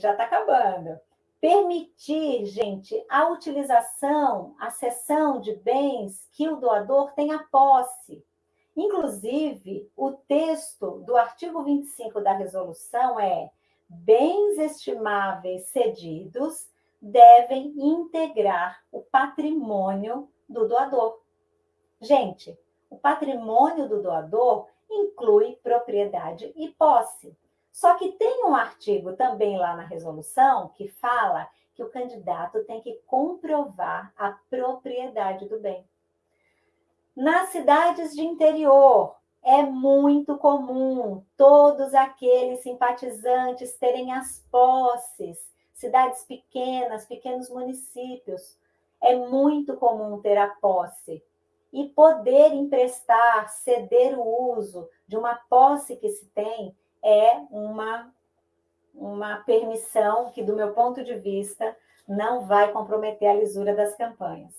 já está acabando. Permitir, gente, a utilização, a cessão de bens que o doador tenha posse. Inclusive, o texto do artigo 25 da resolução é bens estimáveis cedidos devem integrar o patrimônio do doador. Gente, o patrimônio do doador inclui propriedade e posse. Só que tem um artigo também lá na resolução que fala que o candidato tem que comprovar a propriedade do bem. Nas cidades de interior, é muito comum todos aqueles simpatizantes terem as posses, cidades pequenas, pequenos municípios. É muito comum ter a posse e poder emprestar, ceder o uso de uma posse que se tem é uma, uma permissão que, do meu ponto de vista, não vai comprometer a lisura das campanhas.